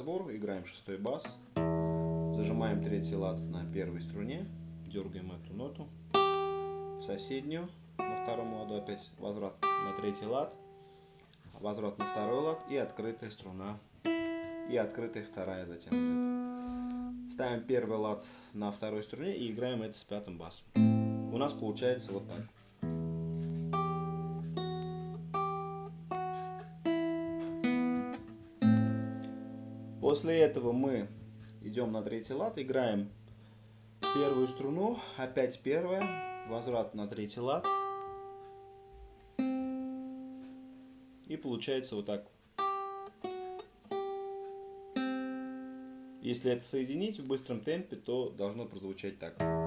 разбор, играем шестой бас, зажимаем третий лад на первой струне, дергаем эту ноту, соседнюю на втором ладу, опять возврат на третий лад, возврат на второй лад и открытая струна, и открытая вторая затем идет. Ставим первый лад на второй струне и играем это с пятым басом. У нас получается вот так. После этого мы идем на третий лад, играем первую струну, опять первая, возврат на третий лад. И получается вот так. Если это соединить в быстром темпе, то должно прозвучать так.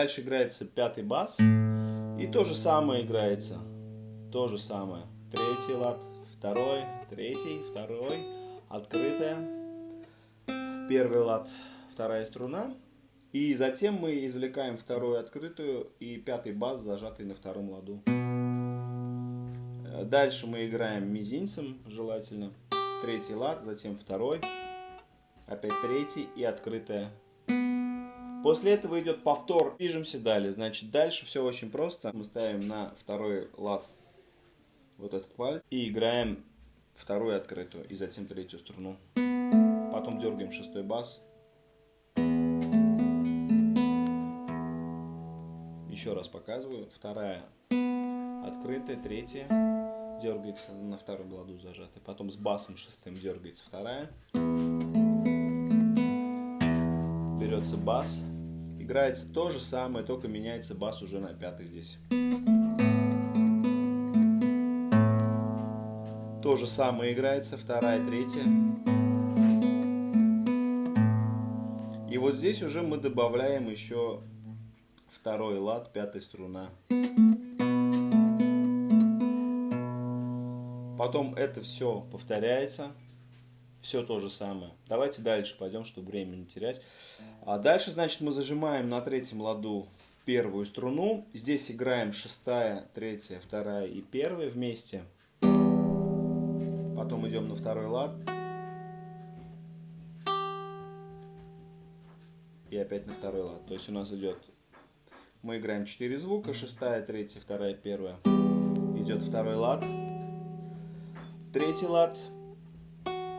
Дальше играется пятый бас. И то же самое играется. То же самое. Третий лад, второй, третий, второй, открытая. Первый лад, вторая струна. И затем мы извлекаем вторую открытую и пятый бас, зажатый на втором ладу. Дальше мы играем мизинцем, желательно. Третий лад, затем второй, опять третий и открытая После этого идет повтор. Движемся далее. Значит, дальше все очень просто. Мы ставим на второй лад вот этот палец и играем вторую открытую и затем третью струну. Потом дергаем шестой бас. Еще раз показываю. Вторая открытая, третья дергается на втором ладу зажатая. Потом с басом шестым дергается вторая берется бас, играется то же самое, только меняется бас уже на пятый здесь. То же самое играется, вторая, третья. И вот здесь уже мы добавляем еще второй лад, пятая струна. Потом это все повторяется все то же самое. Давайте дальше пойдем, чтобы время не терять. А дальше, значит, мы зажимаем на третьем ладу первую струну. Здесь играем шестая, третья, вторая и первая вместе. Потом идем на второй лад. И опять на второй лад. То есть у нас идет... Мы играем 4 звука. Шестая, третья, вторая, первая. Идет второй лад. Третий лад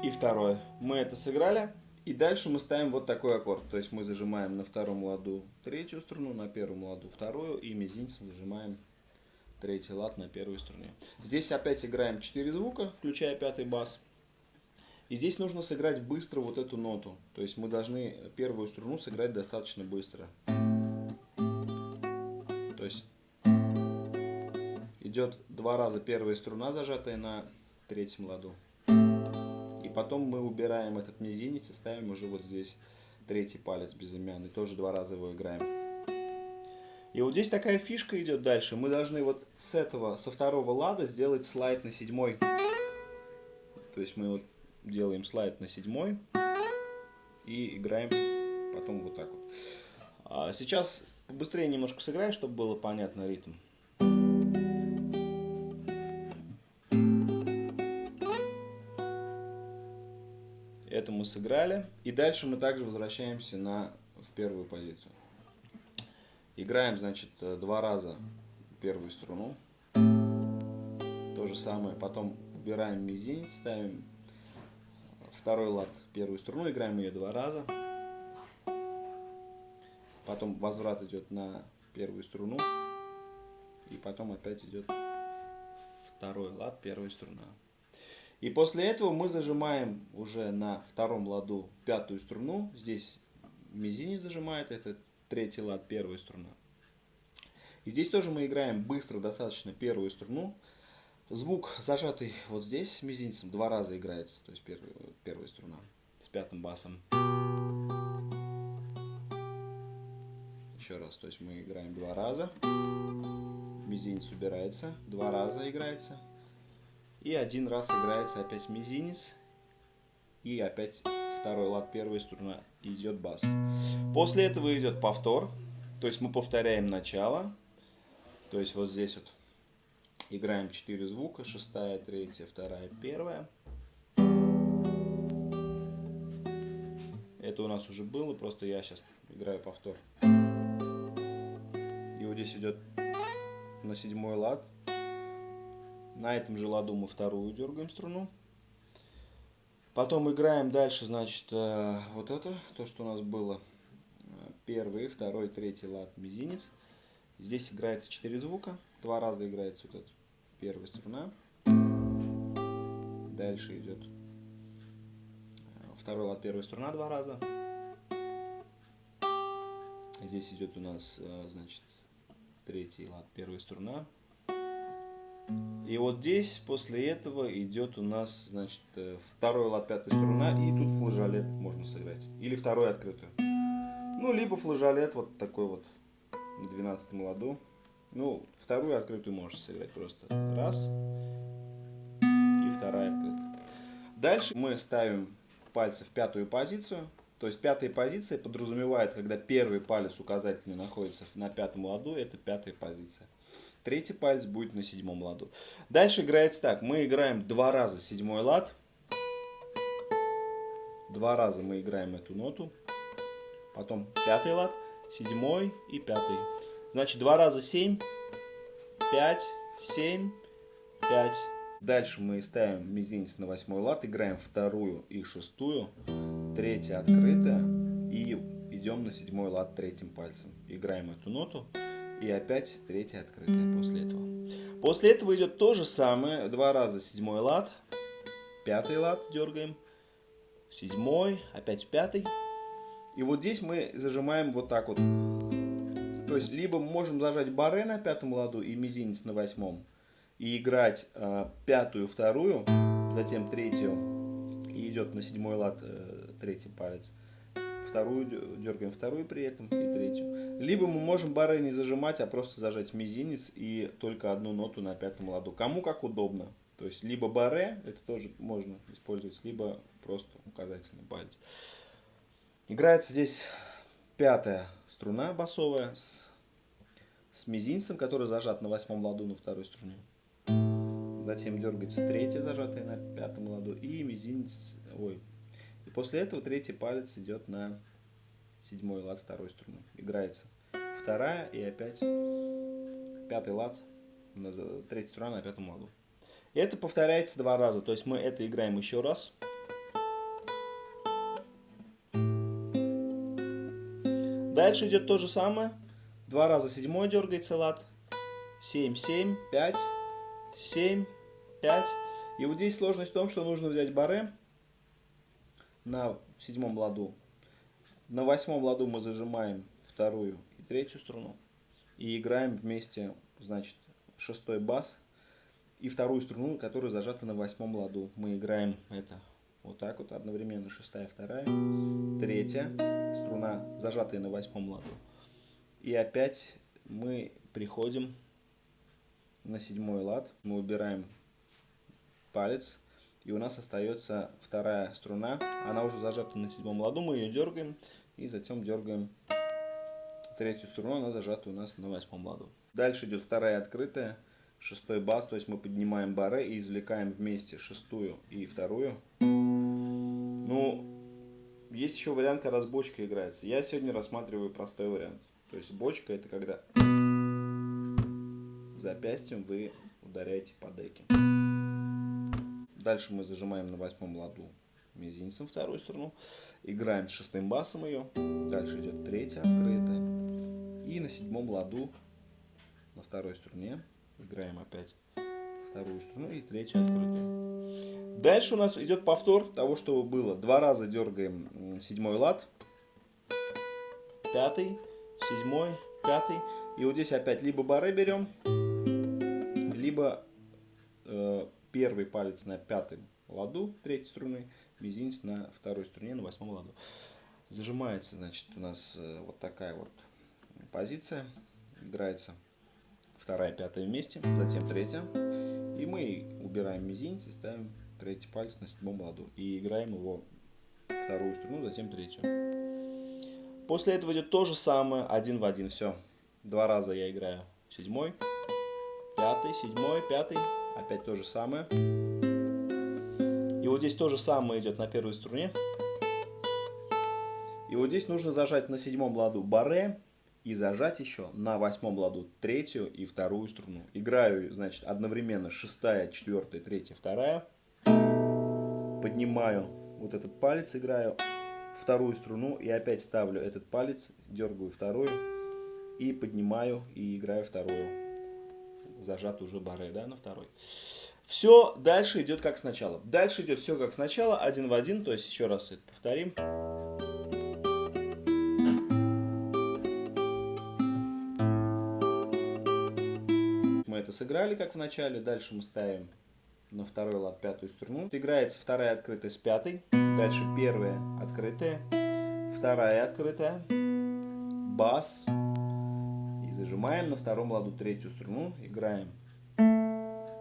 и второе. Мы это сыграли. И дальше мы ставим вот такой аккорд. То есть мы зажимаем на втором ладу третью струну, на первом ладу вторую. И мизинцем зажимаем третий лад на первой струне. Здесь опять играем 4 звука, включая пятый бас. И здесь нужно сыграть быстро вот эту ноту. То есть мы должны первую струну сыграть достаточно быстро. То есть идет два раза первая струна, зажатая на третьем ладу потом мы убираем этот мизинец и ставим уже вот здесь третий палец безымянный. Тоже два раза его играем. И вот здесь такая фишка идет дальше. Мы должны вот с этого, со второго лада сделать слайд на седьмой. То есть мы вот делаем слайд на седьмой и играем потом вот так вот. А сейчас побыстрее немножко сыграем, чтобы было понятно ритм. Мы сыграли. И дальше мы также возвращаемся на, в первую позицию. Играем, значит, э, два раза первую струну. То же самое. Потом убираем мизинец, ставим второй лад первую струну, играем ее два раза. Потом возврат идет на первую струну. И потом опять идет второй лад, первая струна. И после этого мы зажимаем уже на втором ладу пятую струну. Здесь мизинец зажимает, это третий лад, первая струна. И здесь тоже мы играем быстро достаточно первую струну. Звук зажатый вот здесь мизинцем два раза играется, то есть первая, первая струна с пятым басом. Еще раз, то есть мы играем два раза. Мизинец убирается, два раза играется. И один раз играется опять мизинец. И опять второй лад, первая струна, идет бас. После этого идет повтор. То есть мы повторяем начало. То есть вот здесь вот играем 4 звука. Шестая, третья, вторая, первая. Это у нас уже было, просто я сейчас играю повтор. И вот здесь идет на седьмой лад. На этом же ладу мы вторую дергаем струну. Потом играем дальше, значит, э, вот это, то, что у нас было. Первый, второй, третий лад, мизинец. Здесь играется 4 звука. Два раза играется вот эта первая струна. Дальше идет второй лад, первая струна два раза. Здесь идет у нас, э, значит, третий лад, первая струна. И вот здесь после этого идет у нас, значит, э, второй лад, пятая струна, и тут флажолет можно сыграть. Или второй открытую. Ну, либо флажолет вот такой вот на 12 ладу. Ну, вторую открытую можешь сыграть просто. Раз. И вторая открытая. Дальше мы ставим пальцы в пятую позицию. То есть пятая позиция подразумевает, когда первый палец указательный находится на пятом ладу, это пятая позиция. Третий палец будет на седьмом ладу. Дальше играется так. Мы играем два раза седьмой лад. Два раза мы играем эту ноту. Потом пятый лад, седьмой и пятый. Значит, два раза семь, пять, семь, пять. Дальше мы ставим мизинец на восьмой лад, играем вторую и шестую, третья открытая и идем на седьмой лад третьим пальцем. Играем эту ноту. И опять третья открытая после этого. После этого идет то же самое. Два раза седьмой лад. Пятый лад дергаем. Седьмой. Опять пятый. И вот здесь мы зажимаем вот так вот. То есть, либо можем зажать баре на пятом ладу и мизинец на восьмом. И играть э, пятую, вторую, затем третью. И идет на седьмой лад э, третий палец вторую, дергаем вторую при этом и третью. Либо мы можем бары не зажимать, а просто зажать мизинец и только одну ноту на пятом ладу. Кому как удобно. То есть, либо баре, это тоже можно использовать, либо просто указательный палец. Играется здесь пятая струна басовая с, с мизинцем, который зажат на восьмом ладу на второй струне. Затем дергается третья, зажатая на пятом ладу, и мизинец, ой, после этого третий палец идет на седьмой лад второй струны. Играется вторая и опять пятый лад, третья струна на пятом ладу. И это повторяется два раза. То есть мы это играем еще раз. Дальше идет то же самое. Два раза седьмой дергается лад. 7, 7, 5, 7, 5. И вот здесь сложность в том, что нужно взять баре на седьмом ладу. На восьмом ладу мы зажимаем вторую и третью струну. И играем вместе, значит, шестой бас и вторую струну, которая зажата на восьмом ладу. Мы играем это вот так вот одновременно. Шестая, вторая, третья струна, зажатая на восьмом ладу. И опять мы приходим на седьмой лад. Мы убираем палец и у нас остается вторая струна. Она уже зажата на седьмом ладу. Мы ее дергаем. И затем дергаем третью струну. Она зажата у нас на восьмом ладу. Дальше идет вторая открытая. Шестой бас. То есть мы поднимаем баре и извлекаем вместе шестую и вторую. Ну, есть еще вариант, когда с бочкой играется. Я сегодня рассматриваю простой вариант. То есть бочка это когда запястьем вы ударяете по деке. Дальше мы зажимаем на восьмом ладу мизинцем вторую струну. Играем с шестым басом ее. Дальше идет третья открытая. И на седьмом ладу на второй струне играем опять вторую струну и третью открытую. Дальше у нас идет повтор того, что было. Два раза дергаем седьмой лад, пятый, седьмой, пятый. И вот здесь опять либо бары берем, либо э, первый палец на пятом ладу третьей струны, мизинец на второй струне на восьмом ладу. Зажимается, значит, у нас э, вот такая вот позиция. Играется вторая, пятая вместе, затем третья. И мы убираем мизинец и ставим третий палец на седьмом ладу. И играем его вторую струну, затем третью. После этого идет то же самое, один в один, все. Два раза я играю. Седьмой, пятый, седьмой, пятый. Опять то же самое. И вот здесь то же самое идет на первой струне. И вот здесь нужно зажать на седьмом ладу баре и зажать еще на восьмом ладу третью и вторую струну. Играю, значит, одновременно шестая, четвертая, третья, вторая. Поднимаю вот этот палец, играю вторую струну и опять ставлю этот палец, дергаю вторую и поднимаю и играю вторую. Зажат уже баре, да, на второй. Все дальше идет как сначала. Дальше идет все как сначала, один в один, то есть еще раз это повторим. Мы это сыграли, как в начале. Дальше мы ставим на второй лад пятую струну. Играется вторая открытая с пятой. Дальше первая открытая, вторая открытая, бас. И зажимаем на втором ладу третью струну. Играем.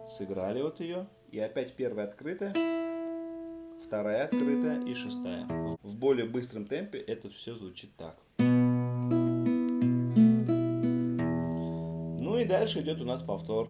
Сыграли вот ее. И опять первая открытая, вторая открытая и шестая. В более быстром темпе это все звучит так. Ну и дальше идет у нас повтор.